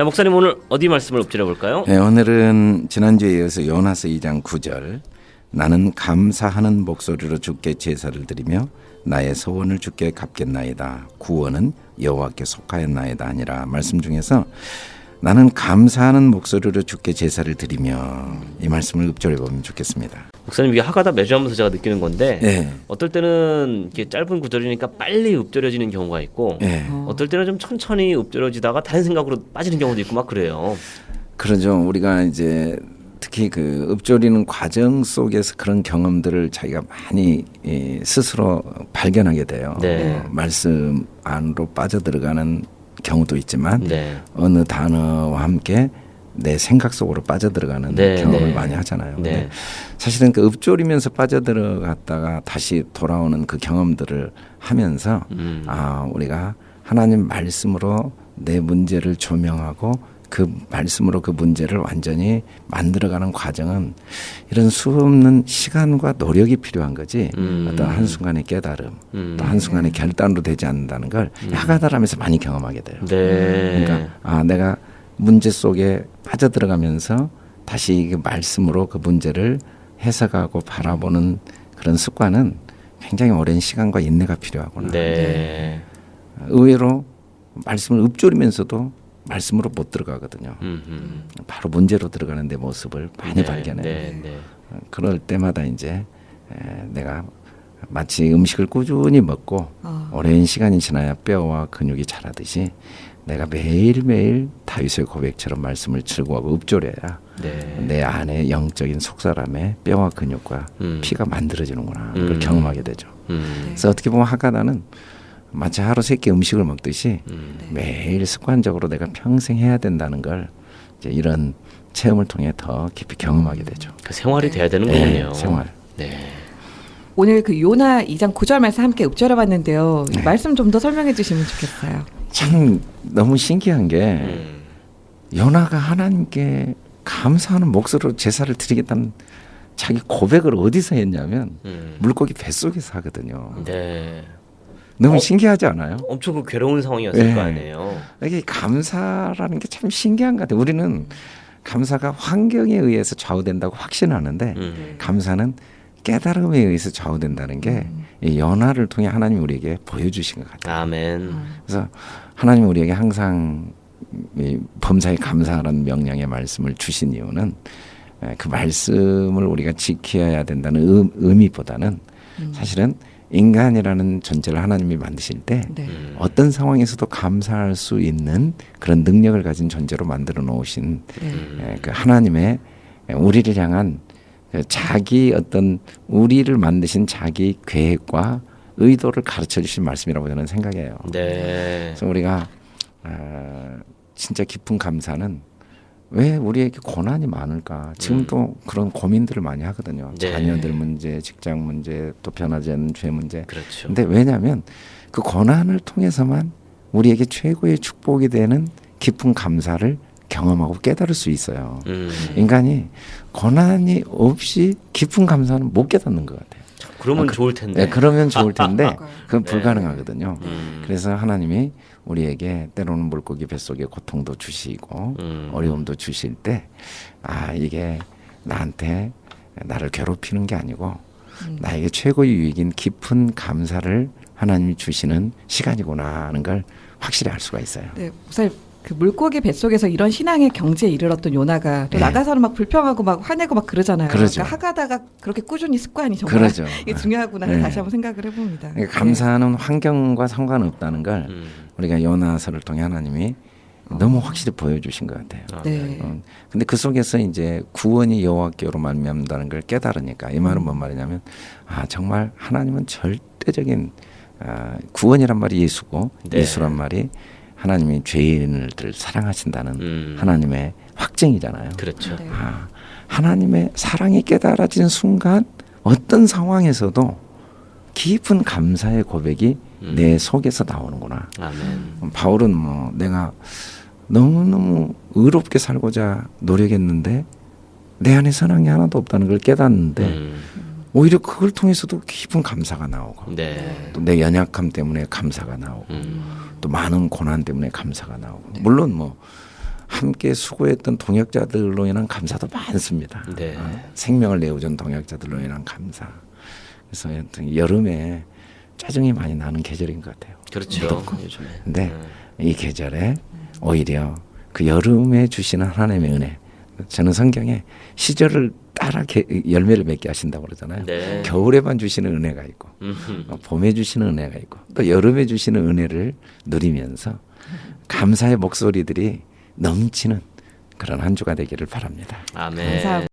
자, 목사님 오늘 어디 말씀을 읊조려 볼까요? 네, 오늘은 지난주에 이어서 요나서 2장 9절 나는 감사하는 목소리로 주께 제사를 드리며 나의 소원을 주께 갚겠나이다. 구원은 여호와께 속하였나이다 아니라 말씀 중에서 나는 감사하는 목소리로 주께 제사를 드리며 이 말씀을 읊조려 보면 좋겠습니다. 목사님 이게 하가다 매주 하면서 제가 느끼는 건데 네. 어떨 때는 이게 짧은 구절이니까 빨리 읊조려지는 경우가 있고 네. 어떨 때는 좀 천천히 읊조려지다가 다른 생각으로 빠지는 경우도 있고 막 그래요. 그러죠. 우리가 이제 특히 그 읊조리는 과정 속에서 그런 경험들을 자기가 많이 이, 스스로 발견하게 돼요. 네. 어, 말씀 안으로 빠져들어가는 경우도 있지만 네. 어느 단어와 함께 내 생각 속으로 빠져들어가는 네, 경험을 네. 많이 하잖아요. 네. 근데 사실은 그 읊조리면서 빠져들어갔다가 다시 돌아오는 그 경험들을 하면서 음. 아 우리가 하나님 말씀으로 내 문제를 조명하고 그 말씀으로 그 문제를 완전히 만들어가는 과정은 이런 수없는 시간과 노력이 필요한 거지 음. 어떤 한순간의 깨달음 음. 또 한순간의 결단으로 되지 않는다는 걸 야가다라면서 많이 경험하게 돼요. 네. 그러니까 아 내가 문제 속에 빠져 들어가면서 다시 그 말씀으로 그 문제를 해석하고 바라보는 그런 습관은 굉장히 오랜 시간과 인내가 필요하구나. 네. 의외로 말씀을 읊조리면서도 말씀으로 못 들어가거든요. 음, 음. 바로 문제로 들어가는 내 모습을 많이 네, 발견해요. 네, 네. 어, 그럴 때마다 이제 에, 내가 마치 음식을 꾸준히 먹고 어. 오랜 시간이 지나야 뼈와 근육이 자라듯이 내가 매일매일 다윗의 고백처럼 말씀을 즐거워하고 읊조려야 네. 내 안에 영적인 속사람에 뼈와 근육과 음. 피가 만들어지는구나 음. 그걸 경험하게 되죠. 음. 그래서 어떻게 보면 하가다는 마치 하루 세 끼 음식을 먹듯이 음. 매일 습관적으로 내가 평생 해야 된다는 걸 이제 이런 체험을 통해 더 깊이 경험하게 되죠. 그 생활이 네. 돼야 되는 네, 거군요. 생활. 네. 오늘 그 요나 2장 9절 말씀 함께 읊조려봤는데요. 네. 말씀 좀 더 설명해 주시면 좋겠어요. 참 너무 신기한 게 음. 요나가 하나님께 감사하는 목소리로 제사를 드리겠다는 자기 고백을 어디서 했냐면 음. 물고기 뱃속에서 하거든요. 네. 너무 어? 신기하지 않아요? 엄청 그 괴로운 상황이었을 네. 거 아니에요. 이게 감사라는 게 참 신기한 것 같아요. 우리는 감사가 환경에 의해서 좌우된다고 확신하는데 음. 감사는 깨달음에 의해서 좌우된다는 게 이 연화를 통해 하나님 우리에게 보여주신 것 같아요. 아멘. 그래서 하나님 우리에게 항상 이 범사에 감사하라는 명령의 말씀을 주신 이유는 에, 그 말씀을 우리가 지켜야 된다는 의, 의미보다는 사실은 인간이라는 존재를 하나님이 만드실 때 네. 음. 어떤 상황에서도 감사할 수 있는 그런 능력을 가진 존재로 만들어 놓으신 네. 에, 그 하나님의 우리를 향한 그 자기 어떤 우리를 만드신 자기 계획과 의도를 가르쳐 주신 말씀이라고 저는 생각해요. 네. 그래서 우리가 어, 진짜 깊은 감사는 왜 우리에게 고난이 많을까? 지금도 그런 고민들을 많이 하거든요. 네. 자녀들 문제, 직장 문제, 또 변하지 않는 죄 문제. 그렇죠. 근데 왜냐하면 그 고난을 통해서만 우리에게 최고의 축복이 되는 깊은 감사를 경험하고 깨달을 수 있어요. 음. 인간이 고난이 없이 깊은 감사는 못 깨닫는 것 같아요. 그러면 아, 그- 좋을 텐데. 네, 그러면 좋을 텐데 그건 네. 불가능하거든요. 음. 그래서 하나님이 우리에게 때로는 물고기 뱃속에 고통도 주시고 음. 어려움도 주실 때 아 이게 나한테 나를 괴롭히는 게 아니고 나에게 최고의 유익인 깊은 감사를 하나님이 주시는 시간이구나 하는 걸 확실히 알 수가 있어요. 네. 목사님 그 물고기 뱃속에서 이런 신앙의 경지에 이르렀던 요나가 또 네. 나가서는 막 불평하고 막 화내고 막 그러잖아요. 그러죠. 그러니까 하가다가 그렇게 꾸준히 습관이 정말 그러죠. 이게 중요하구나 네. 다시 한번 생각을 해봅니다. 그러니까 감사하는 환경과 상관없다는 걸 음. 우리가 요나서를 통해 하나님이 너무 확실히 보여주신 것 같아요. 아, 네. 어, 근데 그 속에서 이제 구원이 여호와께로 말미암다는 걸 깨달으니까 이 말은 뭔 말이냐면 아 정말 하나님은 절대적인 아, 구원이란 말이 예수고 네. 예수란 말이 하나님이 죄인들을 사랑하신다는 음. 하나님의 확증이잖아요. 그렇죠. 네. 아, 하나님의 사랑이 깨달아지는 순간 어떤 상황에서도 깊은 감사의 고백이 음. 내 속에서 나오는구나. 아멘. 바울은 뭐 내가 너무너무 의롭게 살고자 노력했는데 내 안에 게 하나도 없다는 걸 깨닫는데 음. 오히려 그걸 통해서도 깊은 감사가 나오고 네. 또내 연약함 때문에 감사가 나오고 음. 또 많은 고난 때문에 감사가 나오고 물론 뭐 함께 수고했던 동역자들로 인한 감사도 많습니다. 네. 어, 생명을 내어준 동역자들로 인한 감사. 그래서 하여튼 여름에 짜증이 많이 나는 계절인 것 같아요. 그렇죠. 근데 이 계절에 오히려 그 여름에 주시는 하나님의 은혜. 저는 성경에 시절을 따라 게- 열매를 맺게 하신다고 그러잖아요. 네. 겨울에만 주시는 은혜가 있고 음흠. 어, 봄에 주시는 은혜가 있고 또 여름에 주시는 은혜를 누리면서 감사의 목소리들이 넘치는 그런 한 주가 되기를 바랍니다. 아멘.